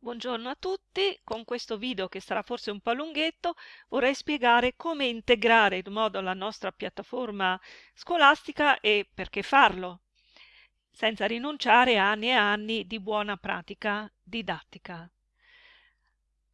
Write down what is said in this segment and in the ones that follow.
Buongiorno a tutti, con questo video che sarà forse un po' lunghetto vorrei spiegare come integrare in modo la nostra piattaforma scolastica e perché farlo, senza rinunciare a anni e anni di buona pratica didattica.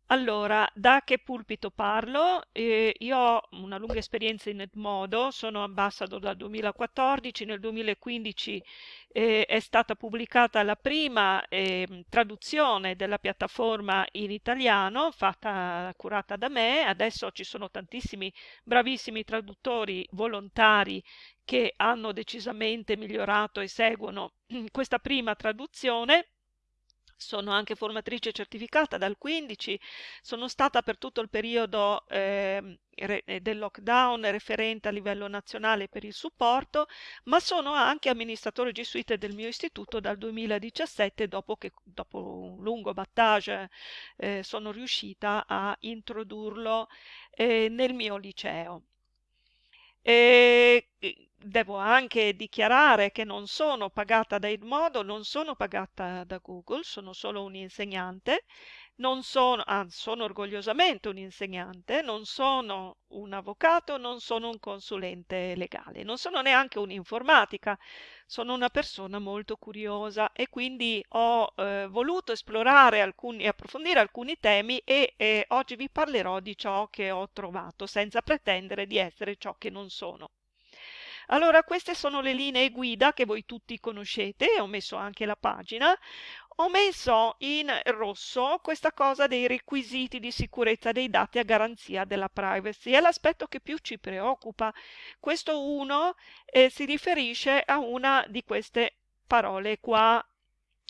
Allora, da che pulpito parlo? Eh, io ho una lunga esperienza in Edmodo, sono ambassador dal 2014, nel 2015 eh, è stata pubblicata la prima eh, traduzione della piattaforma in italiano, fatta, curata da me, adesso ci sono tantissimi bravissimi traduttori volontari che hanno decisamente migliorato e seguono questa prima traduzione sono anche formatrice certificata dal 15, sono stata per tutto il periodo eh, del lockdown referente a livello nazionale per il supporto, ma sono anche amministratore gesuite del mio istituto dal 2017, dopo che dopo un lungo battage eh, sono riuscita a introdurlo eh, nel mio liceo. E devo anche dichiarare che non sono pagata da Edmodo, non sono pagata da Google, sono solo un insegnante non sono, anzi sono orgogliosamente un insegnante, non sono un avvocato, non sono un consulente legale, non sono neanche un'informatica, sono una persona molto curiosa e quindi ho eh, voluto esplorare alcuni, e approfondire alcuni temi e eh, oggi vi parlerò di ciò che ho trovato senza pretendere di essere ciò che non sono. Allora, queste sono le linee guida che voi tutti conoscete, ho messo anche la pagina. Ho messo in rosso questa cosa dei requisiti di sicurezza dei dati a garanzia della privacy. È l'aspetto che più ci preoccupa. Questo 1 eh, si riferisce a una di queste parole qua,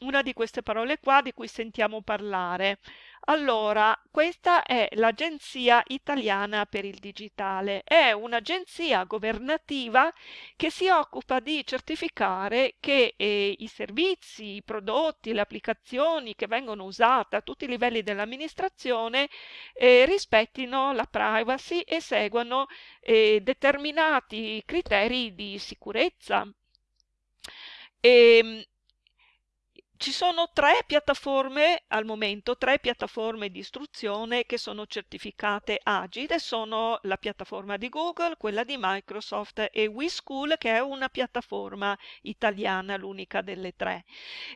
una di queste parole qua di cui sentiamo parlare. Allora, questa è l'Agenzia Italiana per il Digitale. È un'agenzia governativa che si occupa di certificare che eh, i servizi, i prodotti, le applicazioni che vengono usate a tutti i livelli dell'amministrazione eh, rispettino la privacy e seguano eh, determinati criteri di sicurezza. E, ehm, ci sono tre piattaforme al momento, tre piattaforme di istruzione che sono certificate Agile, sono la piattaforma di Google, quella di Microsoft e WeSchool che è una piattaforma italiana, l'unica delle tre.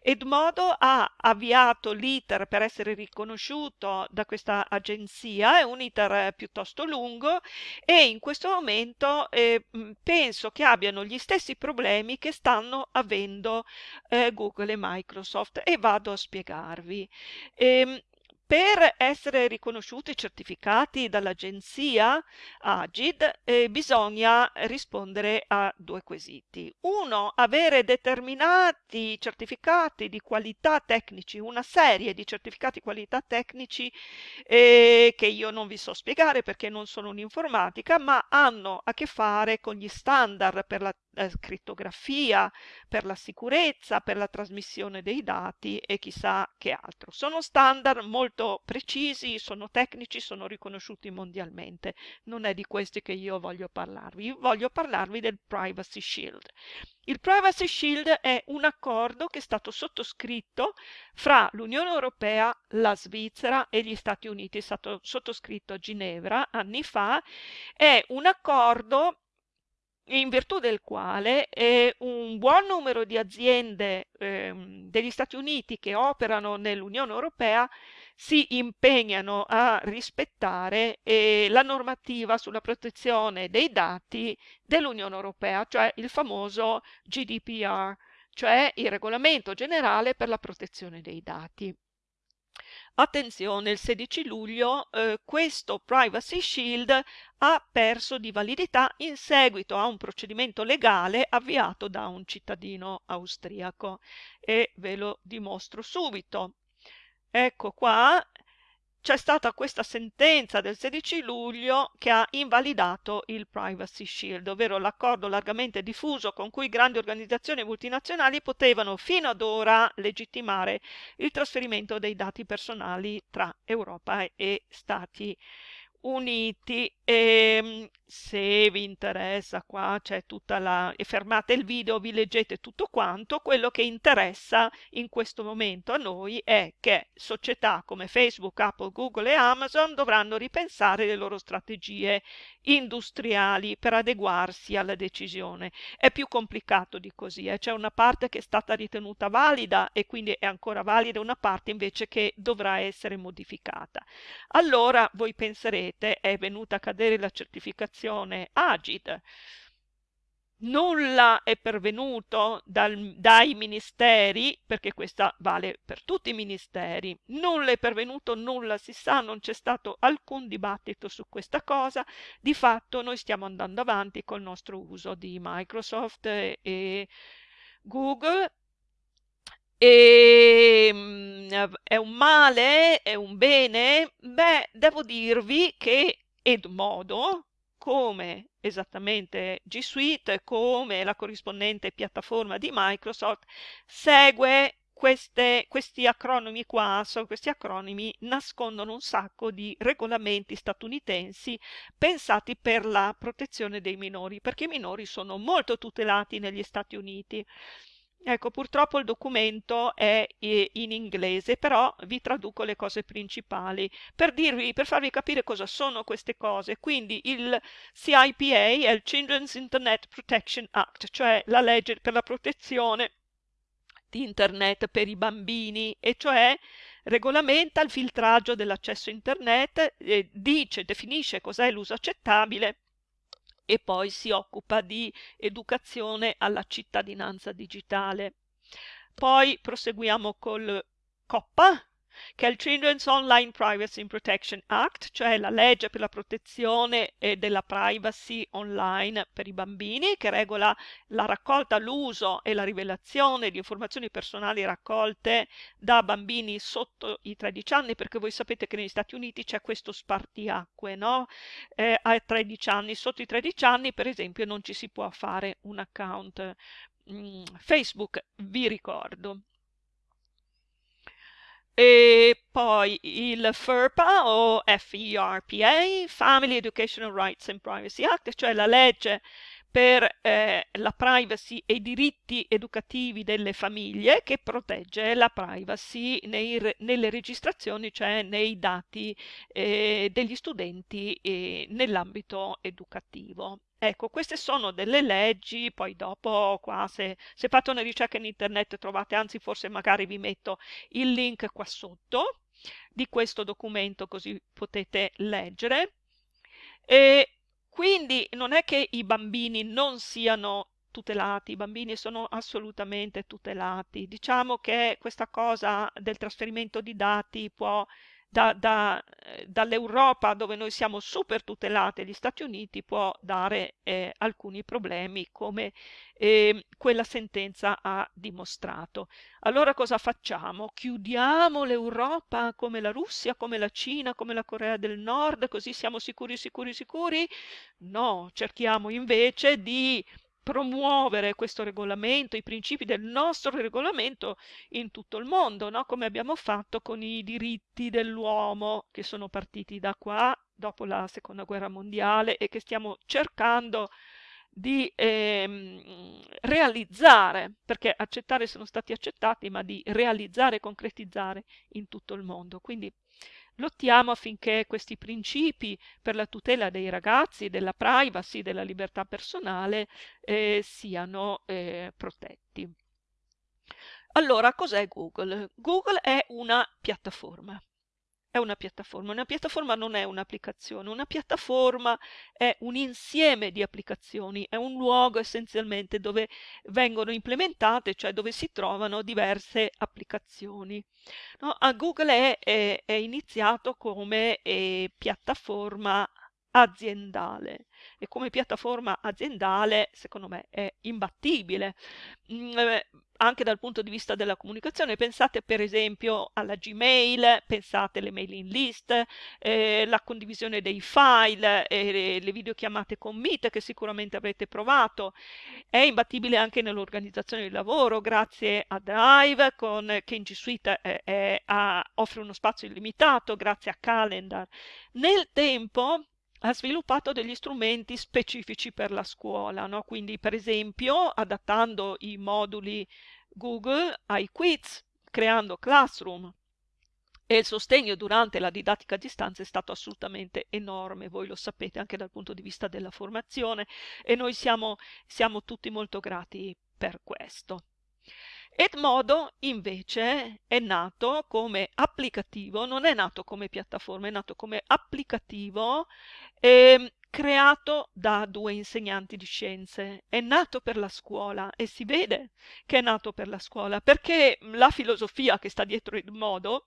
Edmodo ha avviato l'iter per essere riconosciuto da questa agenzia, è un iter piuttosto lungo e in questo momento eh, penso che abbiano gli stessi problemi che stanno avendo eh, Google e Microsoft Microsoft e vado a spiegarvi. Ehm, per essere riconosciuti e certificati dall'agenzia Agid eh, bisogna rispondere a due quesiti. Uno, avere determinati certificati di qualità tecnici, una serie di certificati di qualità tecnici eh, che io non vi so spiegare perché non sono un'informatica, ma hanno a che fare con gli standard per la eh, crittografia, per la sicurezza, per la trasmissione dei dati e chissà che altro. Sono standard molto precisi, sono tecnici, sono riconosciuti mondialmente. Non è di questi che io voglio parlarvi, voglio parlarvi del Privacy Shield. Il Privacy Shield è un accordo che è stato sottoscritto fra l'Unione Europea, la Svizzera e gli Stati Uniti, è stato sottoscritto a Ginevra anni fa, è un accordo in virtù del quale un buon numero di aziende eh, degli Stati Uniti che operano nell'Unione Europea si impegnano a rispettare eh, la normativa sulla protezione dei dati dell'Unione Europea, cioè il famoso GDPR, cioè il regolamento generale per la protezione dei dati. Attenzione, il 16 luglio eh, questo Privacy Shield ha perso di validità in seguito a un procedimento legale avviato da un cittadino austriaco e ve lo dimostro subito. Ecco qua, c'è stata questa sentenza del 16 luglio che ha invalidato il Privacy Shield, ovvero l'accordo largamente diffuso con cui grandi organizzazioni multinazionali potevano fino ad ora legittimare il trasferimento dei dati personali tra Europa e Stati Uniti e ehm, se vi interessa qua c'è tutta la e fermate il video vi leggete tutto quanto quello che interessa in questo momento a noi è che società come Facebook, Apple, Google e Amazon dovranno ripensare le loro strategie industriali per adeguarsi alla decisione è più complicato di così eh. c'è una parte che è stata ritenuta valida e quindi è ancora valida una parte invece che dovrà essere modificata allora voi penserete è venuta a cadere la certificazione Agid. Nulla è pervenuto dal, dai ministeri, perché questa vale per tutti i ministeri, nulla è pervenuto, nulla si sa, non c'è stato alcun dibattito su questa cosa. Di fatto noi stiamo andando avanti col nostro uso di Microsoft e, Google e ehm, è un male? È un bene? Beh, devo dirvi che Edmodo, come esattamente G Suite, come la corrispondente piattaforma di Microsoft, segue queste, questi acronimi qua, so, questi acronimi nascondono un sacco di regolamenti statunitensi pensati per la protezione dei minori, perché i minori sono molto tutelati negli Stati Uniti. Ecco, purtroppo il documento è in inglese, però vi traduco le cose principali per dirvi, per farvi capire cosa sono queste cose. Quindi il CIPA è il Children's Internet Protection Act, cioè la legge per la protezione di internet per i bambini, e cioè regolamenta il filtraggio dell'accesso internet, eh, dice, definisce cos'è l'uso accettabile e poi si occupa di educazione alla cittadinanza digitale. Poi proseguiamo col COPPA, che è il Children's Online Privacy and Protection Act, cioè la legge per la protezione della privacy online per i bambini, che regola la raccolta, l'uso e la rivelazione di informazioni personali raccolte da bambini sotto i 13 anni, perché voi sapete che negli Stati Uniti c'è questo spartiacque, no? Eh, a 13 anni, sotto i 13 anni, per esempio, non ci si può fare un account mm, Facebook, vi ricordo. E poi il FERPA o FERPA, Family Educational Rights and Privacy Act, cioè la legge per eh, la privacy e i diritti educativi delle famiglie che protegge la privacy nei, nelle registrazioni, cioè nei dati eh, degli studenti eh, nell'ambito educativo. Ecco, queste sono delle leggi, poi dopo qua se, se fate una ricerca in internet trovate, anzi forse magari vi metto il link qua sotto di questo documento così potete leggere. E quindi non è che i bambini non siano tutelati, i bambini sono assolutamente tutelati. Diciamo che questa cosa del trasferimento di dati può da, da, eh, dall'Europa dove noi siamo super tutelati agli Stati Uniti può dare eh, alcuni problemi come eh, quella sentenza ha dimostrato. Allora cosa facciamo? Chiudiamo l'Europa come la Russia, come la Cina, come la Corea del Nord, così siamo sicuri, sicuri, sicuri? No, cerchiamo invece di promuovere questo regolamento, i principi del nostro regolamento in tutto il mondo, no? come abbiamo fatto con i diritti dell'uomo che sono partiti da qua dopo la seconda guerra mondiale e che stiamo cercando di ehm, realizzare, perché accettare sono stati accettati, ma di realizzare e concretizzare in tutto il mondo. Quindi Lottiamo affinché questi principi per la tutela dei ragazzi, della privacy, della libertà personale eh, siano eh, protetti. Allora, cos'è Google? Google è una piattaforma è una piattaforma. Una piattaforma non è un'applicazione, una piattaforma è un insieme di applicazioni, è un luogo essenzialmente dove vengono implementate, cioè dove si trovano diverse applicazioni. No? A Google è, è, è, iniziato come eh, piattaforma aziendale e come piattaforma aziendale secondo me è imbattibile. Mm, eh, anche dal punto di vista della comunicazione. Pensate per esempio alla Gmail, pensate alle mailing list, eh, la condivisione dei file, eh, le videochiamate con Meet che sicuramente avrete provato. È imbattibile anche nell'organizzazione del lavoro grazie a Drive con, che in G Suite eh, ha, offre uno spazio illimitato grazie a Calendar. Nel tempo ha sviluppato degli strumenti specifici per la scuola, no? quindi per esempio adattando i moduli Google ai quiz, creando Classroom, e il sostegno durante la didattica a distanza è stato assolutamente enorme, voi lo sapete anche dal punto di vista della formazione e noi siamo, siamo tutti molto grati per questo. Edmodo invece è nato come applicativo, non è nato come piattaforma, è nato come applicativo eh, creato da due insegnanti di scienze. È nato per la scuola e si vede che è nato per la scuola perché la filosofia che sta dietro Edmodo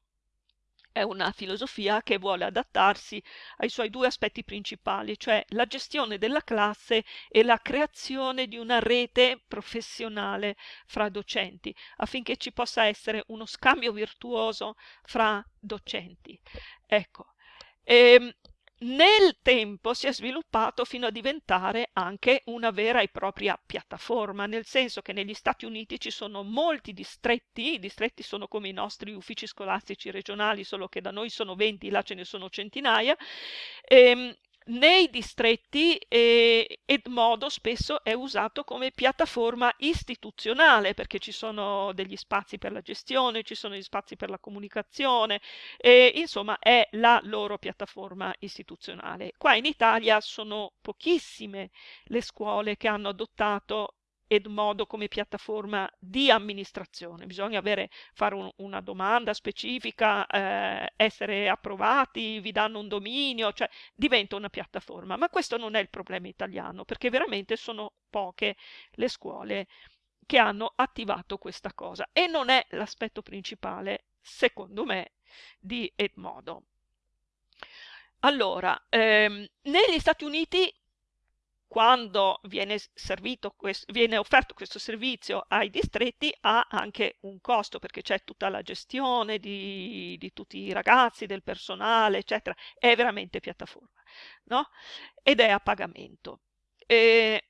è una filosofia che vuole adattarsi ai suoi due aspetti principali, cioè la gestione della classe e la creazione di una rete professionale fra docenti, affinché ci possa essere uno scambio virtuoso fra docenti. Ecco. Ehm, nel tempo si è sviluppato fino a diventare anche una vera e propria piattaforma, nel senso che negli Stati Uniti ci sono molti distretti, i distretti sono come i nostri uffici scolastici regionali, solo che da noi sono 20, là ce ne sono centinaia, ehm, nei distretti eh, Edmodo spesso è usato come piattaforma istituzionale perché ci sono degli spazi per la gestione, ci sono gli spazi per la comunicazione, e, insomma è la loro piattaforma istituzionale. Qua in Italia sono pochissime le scuole che hanno adottato Edmodo come piattaforma di amministrazione. Bisogna avere, fare un, una domanda specifica, eh, essere approvati, vi danno un dominio, cioè diventa una piattaforma. Ma questo non è il problema italiano, perché veramente sono poche le scuole che hanno attivato questa cosa e non è l'aspetto principale, secondo me, di Edmodo. Allora, ehm, negli Stati Uniti quando viene, questo, viene, offerto questo servizio ai distretti ha anche un costo perché c'è tutta la gestione di, di, tutti i ragazzi, del personale, eccetera. È veramente piattaforma, no? Ed è a pagamento. E,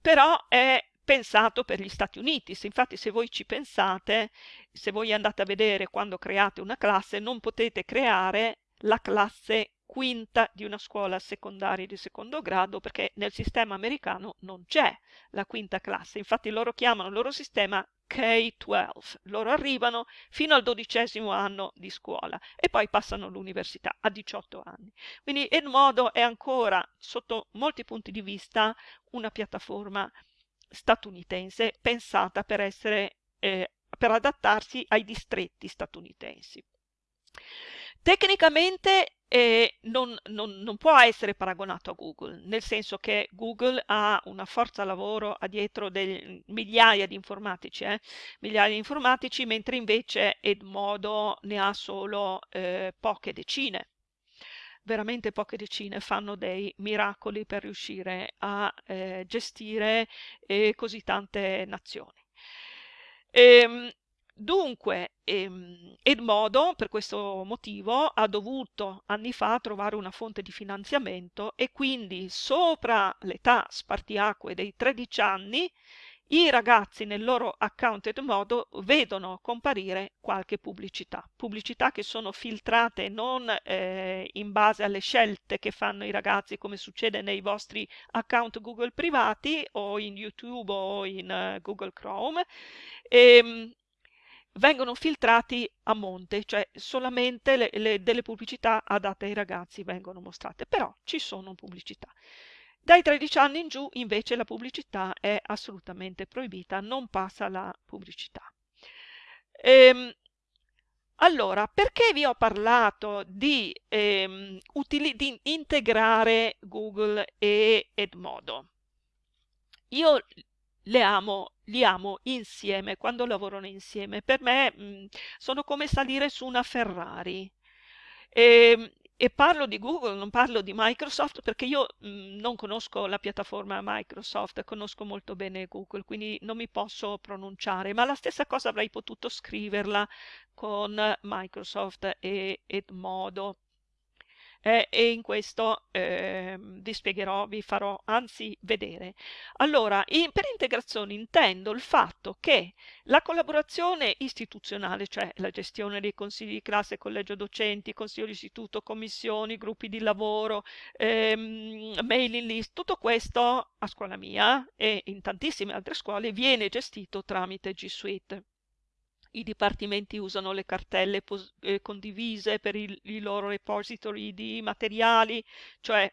però è pensato per gli Stati Uniti. Se, infatti se voi ci pensate, se voi andate a vedere quando create una classe, non potete creare la classe quinta di una scuola secondaria di secondo grado perché nel sistema americano non c'è la quinta classe, infatti loro chiamano il loro sistema K-12, loro arrivano fino al dodicesimo anno di scuola e poi passano all'università a 18 anni. Quindi Edmodo è ancora sotto molti punti di vista una piattaforma statunitense pensata per essere eh, per adattarsi ai distretti statunitensi. Tecnicamente eh, non, non, non, può essere paragonato a Google, nel senso che Google ha una forza lavoro dietro delle migliaia di informatici, eh? migliaia di informatici, mentre invece Edmodo ne ha solo eh, poche decine. Veramente poche decine fanno dei miracoli per riuscire a eh, gestire eh, così tante nazioni. Ehm, Dunque, ehm, Edmodo, per questo motivo, ha dovuto anni fa trovare una fonte di finanziamento e quindi sopra l'età spartiacque dei 13 anni i ragazzi nel loro account Edmodo vedono comparire qualche pubblicità, pubblicità che sono filtrate non eh, in base alle scelte che fanno i ragazzi come succede nei vostri account Google privati o in YouTube o in uh, Google Chrome. Ehm, vengono filtrati a monte, cioè solamente le, le, delle pubblicità adatte ai ragazzi vengono mostrate, però ci sono pubblicità. Dai 13 anni in giù invece la pubblicità è assolutamente proibita, non passa la pubblicità. Ehm, allora, perché vi ho parlato di, ehm, di integrare Google e Edmodo? Io le amo, li amo insieme, quando lavorano insieme. Per me mh, mm, sono come salire su una Ferrari. E, ehm, e, parlo di Google, non parlo di Microsoft perché io mh, mm, non conosco la piattaforma Microsoft, conosco molto bene Google, quindi non mi posso pronunciare, ma la stessa cosa avrei potuto scriverla con Microsoft e Edmodo. Eh, e in questo eh, vi spiegherò, vi farò anzi vedere. Allora, in, per integrazione intendo il fatto che la collaborazione istituzionale, cioè la gestione dei consigli di classe, collegio docenti, consiglio di istituto, commissioni, gruppi di lavoro, ehm, mailing list, tutto questo a scuola mia e in tantissime altre scuole viene gestito tramite G Suite. I dipartimenti usano le cartelle eh, condivise per il, i loro repository di materiali, cioè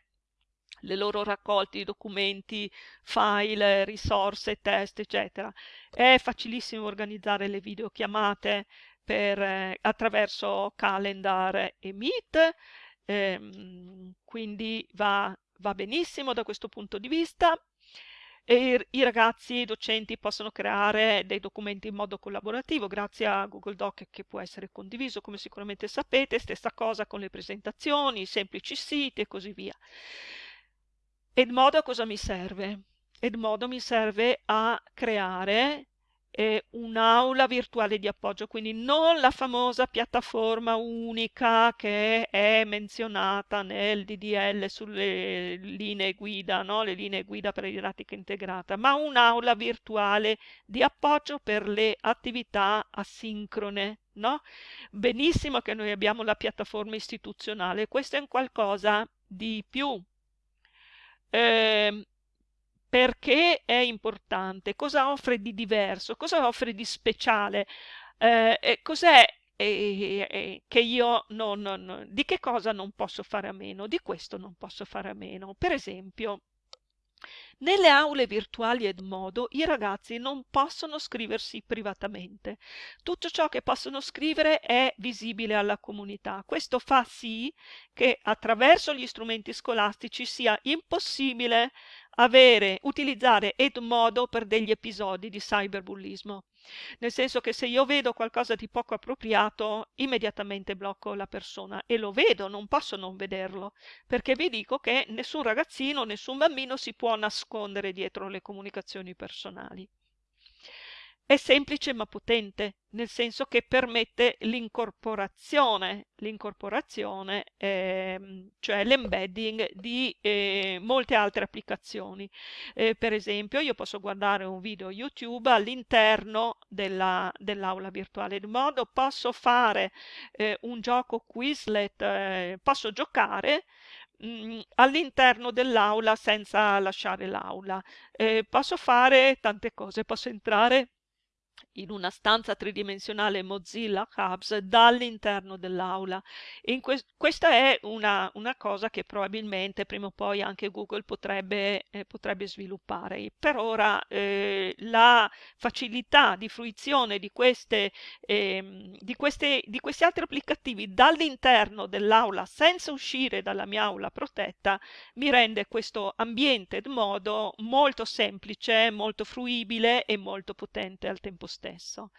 le loro raccolte di documenti, file, risorse, test, eccetera. È facilissimo organizzare le videochiamate per, eh, attraverso Calendar e Meet, ehm, quindi va, va benissimo da questo punto di vista e i ragazzi, i docenti possono creare dei documenti in modo collaborativo grazie a Google Doc che può essere condiviso, come sicuramente sapete, stessa cosa con le presentazioni, semplici siti e così via. Edmodo a cosa mi serve? Edmodo mi serve a creare eh, un'aula virtuale di appoggio, quindi non la famosa piattaforma unica che è menzionata nel DDL sulle linee guida, no? le linee guida per la didattica integrata, ma un'aula virtuale di appoggio per le attività asincrone. No? Benissimo che noi abbiamo la piattaforma istituzionale, questo è un qualcosa di più. Eh, perché è importante, cosa offre di diverso, cosa offre di speciale, eh, cos'è eh, che io non, non, di che cosa non posso fare a meno, di questo non posso fare a meno. Per esempio, nelle aule virtuali Edmodo i ragazzi non possono scriversi privatamente. Tutto ciò che possono scrivere è visibile alla comunità. Questo fa sì che attraverso gli strumenti scolastici sia impossibile avere, utilizzare Edmodo per degli episodi di cyberbullismo. Nel senso che se io vedo qualcosa di poco appropriato, immediatamente blocco la persona e lo vedo, non posso non vederlo, perché vi dico che nessun ragazzino, nessun bambino si può nascondere dietro le comunicazioni personali. È semplice ma potente, nel senso che permette l'incorporazione, l'incorporazione eh, cioè l'embedding di eh, molte altre applicazioni. Eh, per esempio, io posso guardare un video YouTube all'interno dell'aula dell virtuale, in modo posso fare eh, un gioco Quizlet, eh, posso giocare mm, all'interno dell'aula senza lasciare l'aula. Eh, posso fare tante cose, posso entrare in una stanza tridimensionale Mozilla Hubs dall'interno dell'aula. Que questa è una, una, cosa che probabilmente prima o poi anche Google potrebbe, eh, potrebbe sviluppare. Per ora eh, la facilità di fruizione di, queste, eh, di, queste, di questi altri applicativi dall'interno dell'aula senza uscire dalla mia aula protetta mi rende questo ambiente modo molto semplice, molto fruibile e molto potente al tempo stesso stesso.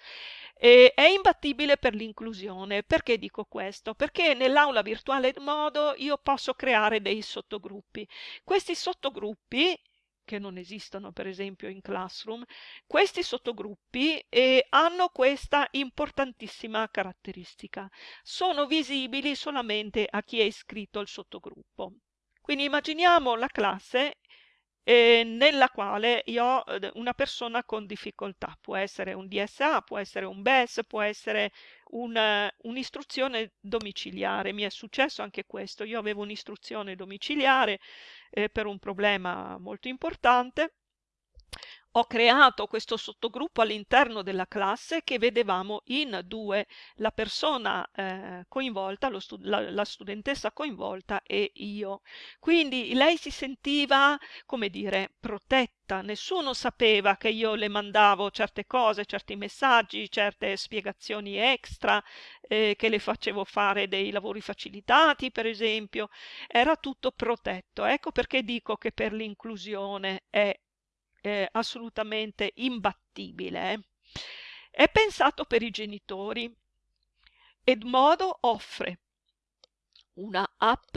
E è imbattibile per l'inclusione. Perché dico questo? Perché nell'aula virtuale modo io posso creare dei sottogruppi. Questi sottogruppi che non esistono per esempio in Classroom, questi sottogruppi eh, hanno questa importantissima caratteristica. Sono visibili solamente a chi è iscritto al sottogruppo. Quindi immaginiamo la classe eh, nella quale io ho una persona con difficoltà. Può essere un DSA, può essere un BES, può essere un'istruzione domiciliare. Mi è successo anche questo. Io avevo un'istruzione domiciliare eh, per un problema molto importante ho creato questo sottogruppo all'interno della classe che vedevamo in due, la persona eh, coinvolta, stu la, la, studentessa coinvolta e io. Quindi lei si sentiva, come dire, protetta, nessuno sapeva che io le mandavo certe cose, certi messaggi, certe spiegazioni extra, eh, che le facevo fare dei lavori facilitati, per esempio, era tutto protetto. Ecco perché dico che per l'inclusione è eh, assolutamente imbattibile. Eh. È pensato per i genitori. Edmodo offre una app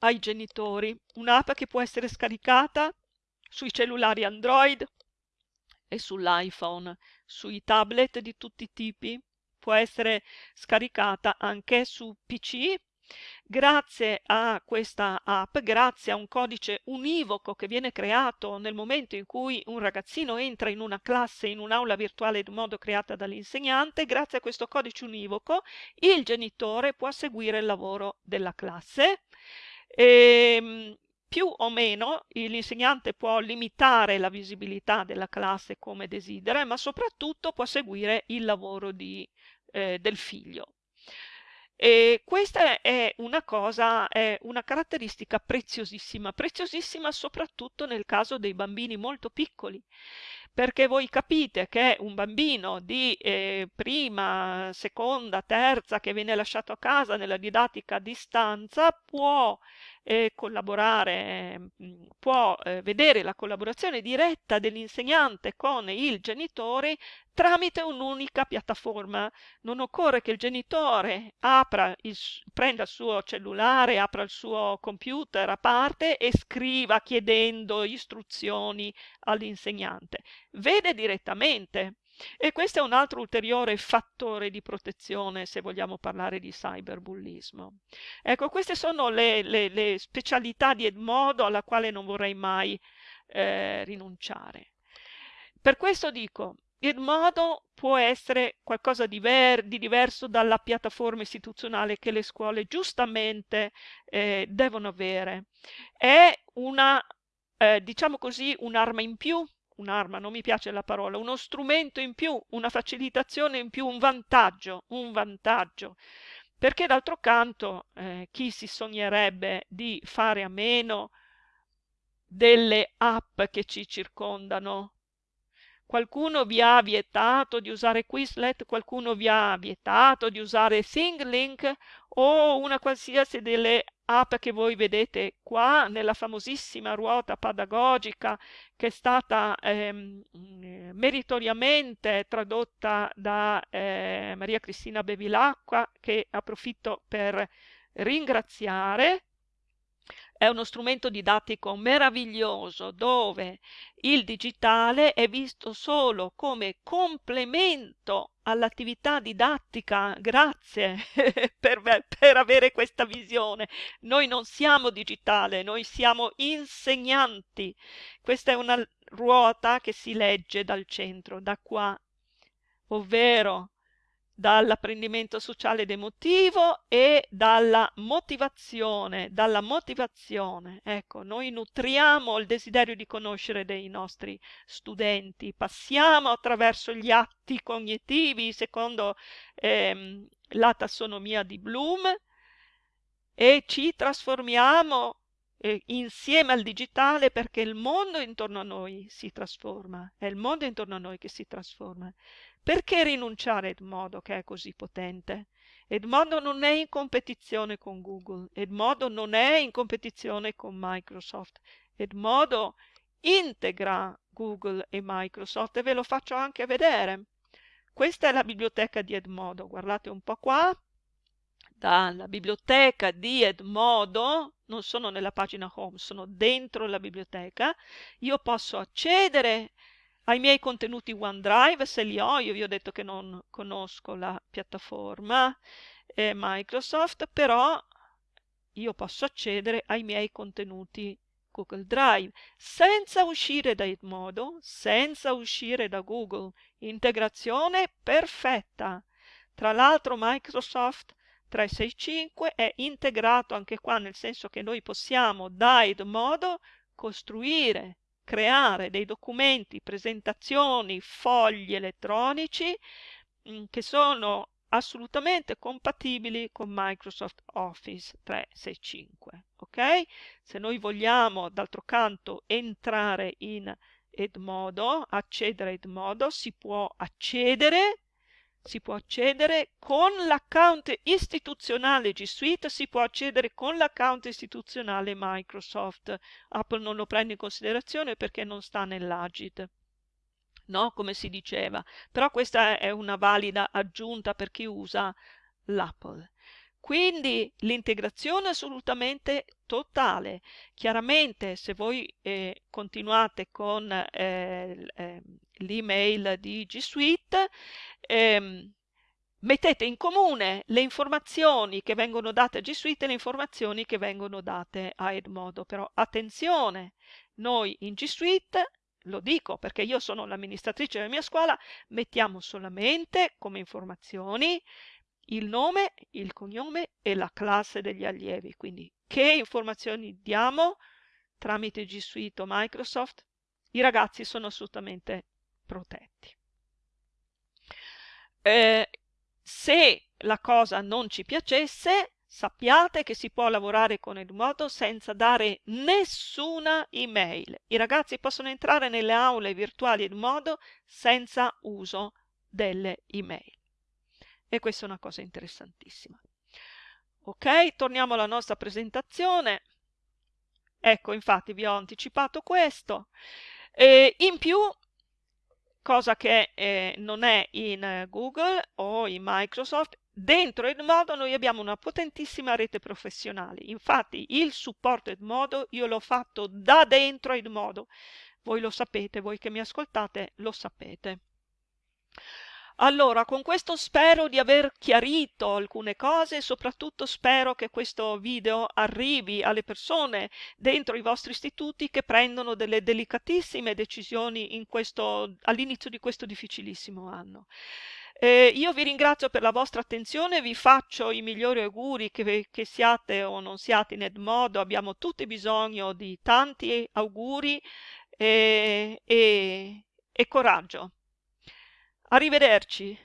ai genitori, un'app che può essere scaricata sui cellulari Android e sull'iPhone, sui tablet di tutti i tipi, può essere scaricata anche su PC Grazie a questa app, grazie a un codice univoco che viene creato nel momento in cui un ragazzino entra in una classe, in un'aula virtuale in modo creata dall'insegnante, grazie a questo codice univoco il genitore può seguire il lavoro della classe. E, ehm, più o meno l'insegnante può limitare la visibilità della classe come desidera, ma soprattutto può seguire il lavoro di, eh, del figlio. E questa è una cosa, è una caratteristica preziosissima, preziosissima soprattutto nel caso dei bambini molto piccoli, perché voi capite che un bambino di eh, prima, seconda, terza che viene lasciato a casa nella didattica a distanza può eh, collaborare, mm, può eh, vedere la collaborazione diretta dell'insegnante con il genitore tramite un'unica piattaforma. Non occorre che il genitore il, prenda il suo cellulare, apra il suo computer a parte e scriva chiedendo istruzioni all'insegnante. Vede direttamente e questo è un altro ulteriore fattore di protezione se vogliamo parlare di cyberbullismo. Ecco, queste sono le, le, le specialità di Edmodo alla quale non vorrei mai eh, rinunciare. Per questo dico, Edmodo può essere qualcosa di, di, diverso dalla piattaforma istituzionale che le scuole giustamente eh, devono avere. È una, eh, diciamo così, un'arma in più un'arma, non mi piace la parola, uno strumento in più, una facilitazione in più, un vantaggio, un vantaggio. Perché d'altro canto eh, chi si sognerebbe di fare a meno delle app che ci circondano? Qualcuno vi ha vietato di usare Quizlet, qualcuno vi ha vietato di usare ThingLink o una qualsiasi delle app che voi vedete qua nella famosissima ruota pedagogica che è stata ehm, meritoriamente tradotta da eh, Maria Cristina Bevilacqua che approfitto per ringraziare è uno strumento didattico meraviglioso dove il digitale è visto solo come complemento all'attività didattica. Grazie per, per, avere questa visione. Noi non siamo digitale, noi siamo insegnanti. Questa è una ruota che si legge dal centro, da qua, ovvero dall'apprendimento sociale ed emotivo e dalla motivazione, dalla motivazione. Ecco, noi nutriamo il desiderio di conoscere dei nostri studenti, passiamo attraverso gli atti cognitivi secondo ehm, la tassonomia di Bloom e ci trasformiamo eh, insieme al digitale perché il mondo intorno a noi si trasforma, è il mondo intorno a noi che si trasforma. Perché rinunciare a Edmodo che è così potente? Edmodo non è in competizione con Google, Edmodo non è in competizione con Microsoft, Edmodo integra Google e Microsoft e ve lo faccio anche vedere. Questa è la biblioteca di Edmodo, guardate un po' qua, dalla biblioteca di Edmodo, non sono nella pagina home, sono dentro la biblioteca, io posso accedere ai miei contenuti OneDrive, se li ho, io vi ho detto che non conosco la piattaforma eh, Microsoft, però io posso accedere ai miei contenuti Google Drive senza uscire da Edmodo, senza uscire da Google. Integrazione perfetta. Tra l'altro Microsoft 365 è integrato anche qua nel senso che noi possiamo da Edmodo costruire creare dei documenti, presentazioni, fogli elettronici mh, mm, che sono assolutamente compatibili con Microsoft Office 365. Ok? Se noi vogliamo d'altro canto entrare in Edmodo, accedere a Edmodo, si può accedere si può accedere con l'account istituzionale G Suite, si può accedere con l'account istituzionale Microsoft. Apple non lo prende in considerazione perché non sta nell'Agid. No, come si diceva, però questa è una valida aggiunta per chi usa l'Apple. Quindi l'integrazione assolutamente totale. Chiaramente se voi eh, continuate con eh, eh, l'email di G Suite, ehm, mettete in comune le informazioni che vengono date a G Suite e le informazioni che vengono date a Edmodo. Però attenzione, noi in G Suite, lo dico perché io sono l'amministratrice della mia scuola, mettiamo solamente come informazioni il nome, il cognome e la classe degli allievi. Quindi che informazioni diamo tramite G Suite o Microsoft? I ragazzi sono assolutamente protetti. Eh, se la cosa non ci piacesse, sappiate che si può lavorare con Edmodo senza dare nessuna email. I ragazzi possono entrare nelle aule virtuali Edmodo senza uso delle email. E questa è una cosa interessantissima. Ok, torniamo alla nostra presentazione. Ecco, infatti vi ho anticipato questo. E in più, cosa che eh, non è in Google o in Microsoft, dentro Edmodo noi abbiamo una potentissima rete professionale. Infatti il supporto Edmodo io l'ho fatto da dentro Edmodo. Voi lo sapete, voi che mi ascoltate lo sapete. Allora, con questo spero di aver chiarito alcune cose e soprattutto spero che questo video arrivi alle persone dentro i vostri istituti che prendono delle delicatissime decisioni all'inizio di questo difficilissimo anno. Eh, io vi ringrazio per la vostra attenzione, vi faccio i migliori auguri che, che siate o non siate in Edmodo, abbiamo tutti bisogno di tanti auguri e, e, e coraggio. Arrivederci.